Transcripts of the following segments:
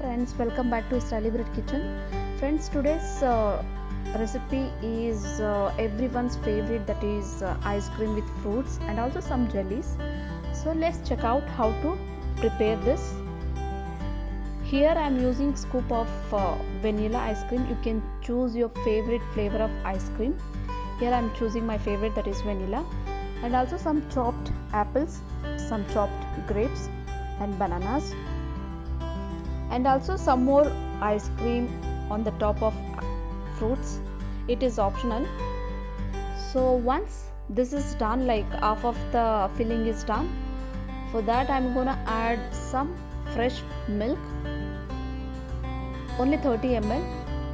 friends welcome back to Celebrate Kitchen. Friends today's uh, recipe is uh, everyone's favorite that is uh, ice cream with fruits and also some jellies. So let's check out how to prepare this. Here i'm using scoop of uh, vanilla ice cream. You can choose your favorite flavor of ice cream. Here i'm choosing my favorite that is vanilla. And also some chopped apples some chopped grapes and bananas and also some more ice cream on the top of fruits. It is optional. So once this is done like half of the filling is done for that i'm gonna add some fresh milk only 30 ml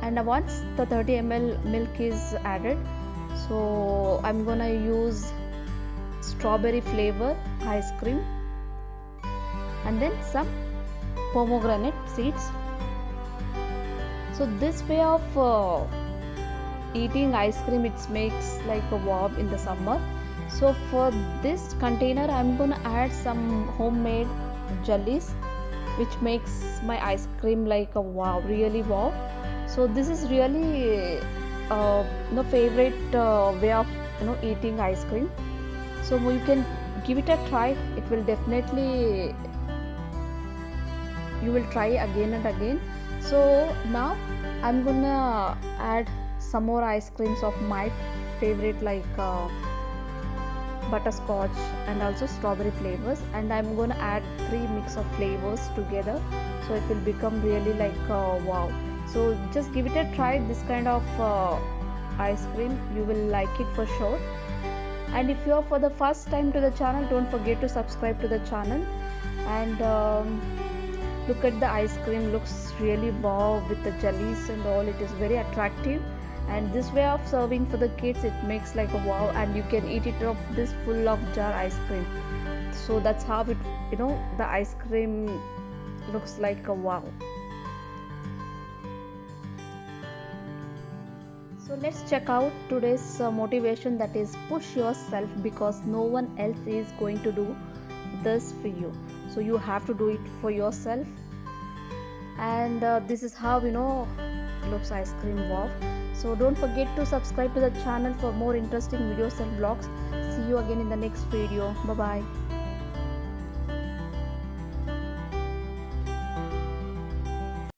and once the 30 ml milk is added so i'm gonna use strawberry flavor ice cream and then some pomegranate seeds. So this way of uh, eating ice cream it makes like a wow in the summer. So for this container i'm gonna add some homemade jellies which makes my ice cream like a wow really wow so this is really uh, the favorite uh, way of you know eating ice cream. So you can give it a try. It will definitely you will try again and again. So now i'm gonna add some more ice creams of my favorite like uh, butterscotch and also strawberry flavors. And i'm gonna add three mix of flavors together. So it will become really like uh, wow. So just give it a try this kind of uh, ice cream. You will like it for sure. And if you are for the first time to the channel don't forget to subscribe to the channel. And um, look at the ice cream looks really wow with the jellies and all. It is very attractive. And this way of serving for the kids it makes like a wow. And you can eat it up this full of jar ice cream. So that's how it you know the ice cream looks like a wow. So let's check out today's uh, motivation that is push yourself because no one else is going to do this for you so you have to do it for yourself. And uh, this is how you know looks ice cream wow so don't forget to subscribe to the channel for more interesting videos and vlogs. See you again in the next video. Bye bye